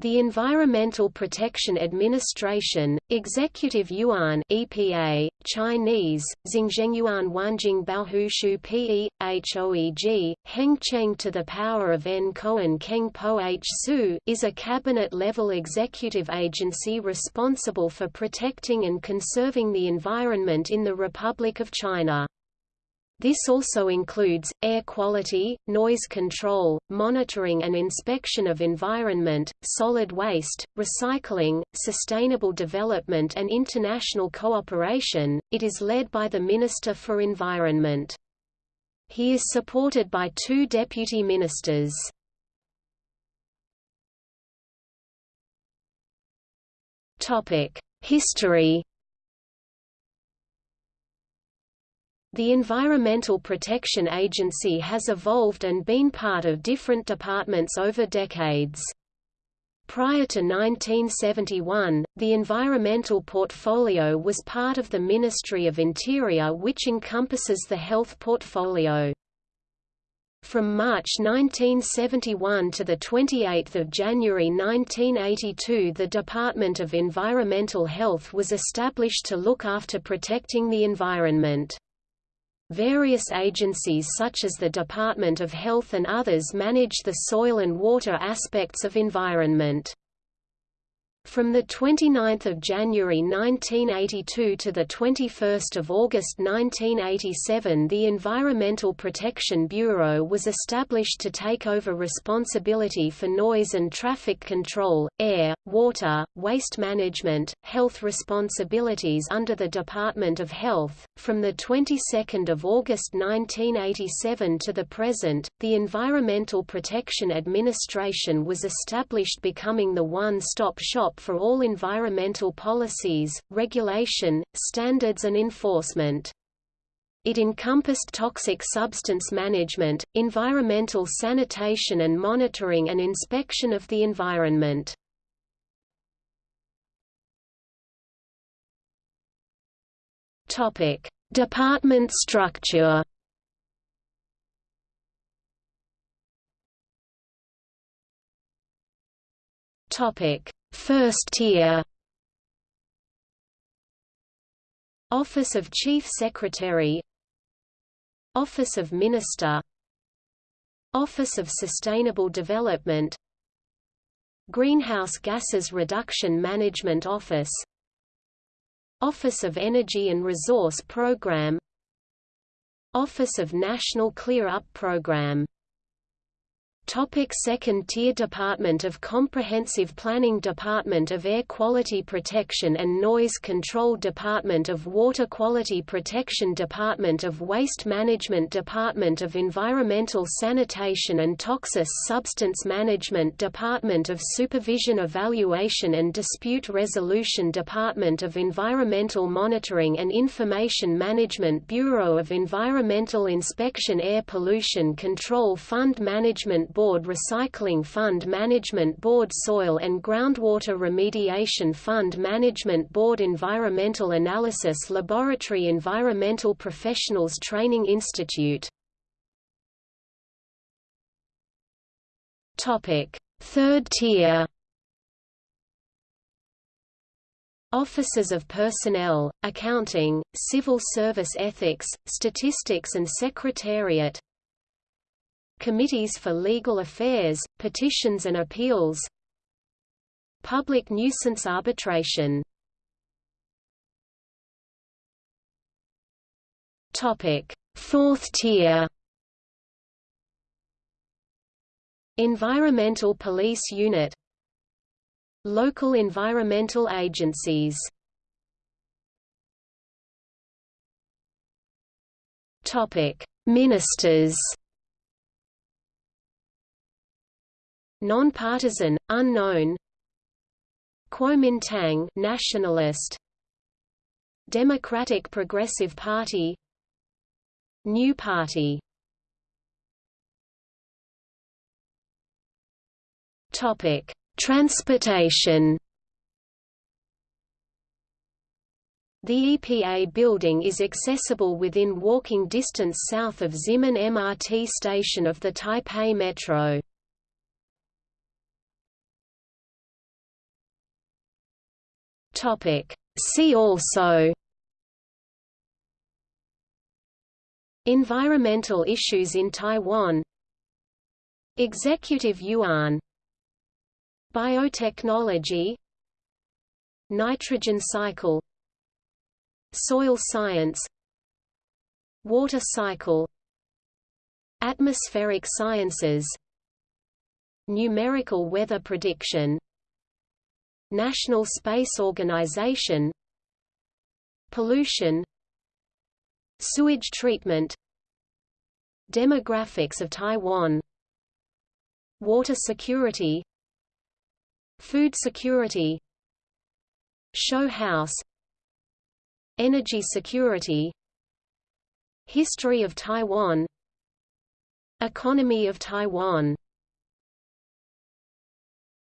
The Environmental Protection Administration, Executive Yuan EPA, Chinese, Xingzhengyuan Wanjing Baohushu Pe, Hoeg, Hengcheng to the power of N Koan Keng Po H Su, is a cabinet-level executive agency responsible for protecting and conserving the environment in the Republic of China. This also includes, air quality, noise control, monitoring and inspection of environment, solid waste, recycling, sustainable development and international cooperation. It is led by the Minister for Environment. He is supported by two deputy ministers. History The Environmental Protection Agency has evolved and been part of different departments over decades. Prior to 1971, the environmental portfolio was part of the Ministry of Interior which encompasses the health portfolio. From March 1971 to 28 January 1982 the Department of Environmental Health was established to look after protecting the environment. Various agencies such as the Department of Health and others manage the soil and water aspects of environment. From 29 January 1982 to 21 August 1987 the Environmental Protection Bureau was established to take over responsibility for noise and traffic control, air, water, waste management, health responsibilities under the Department of Health. From the 22nd of August 1987 to the present, the Environmental Protection Administration was established becoming the one-stop shop for all environmental policies, regulation, standards and enforcement. It encompassed toxic substance management, environmental sanitation and monitoring and inspection of the environment. Topic: Department structure. Topic: First tier. Office of Chief Secretary. Office of Minister. Office of Sustainable Development. Greenhouse Gases Reduction Management Office. Office of Energy and Resource Program. Office of National Clear-Up Program Topic second tier Department of Comprehensive Planning Department of Air Quality Protection and Noise Control Department of Water Quality Protection Department of Waste Management Department of Environmental Sanitation and Toxic Substance Management Department of Supervision Evaluation and Dispute Resolution Department of Environmental Monitoring and Information Management Bureau of Environmental Inspection Air Pollution Control Fund Management Board Recycling Fund Management Board Soil and Groundwater Remediation Fund Management Board Environmental Analysis Laboratory Environmental Professionals Training Institute. Third tier. Offices of Personnel, Accounting, Civil Service Ethics, Statistics and Secretariat Committees for Legal Affairs, Petitions and Appeals. Public Nuisance Arbitration. Fourth tier. Environmental Police Unit. Local environmental agencies. Ministers Non-partisan, unknown Kuomintang nationalist Democratic Progressive Party New Party Topic: Transportation The EPA building is accessible within walking distance south of Ximen MRT station of the Taipei Metro. Topic. See also Environmental issues in Taiwan Executive Yuan Biotechnology Nitrogen cycle Soil science Water cycle Atmospheric sciences Numerical weather prediction National Space Organization Pollution Sewage treatment Demographics of Taiwan Water security Food security Show house Energy security History of Taiwan Economy of Taiwan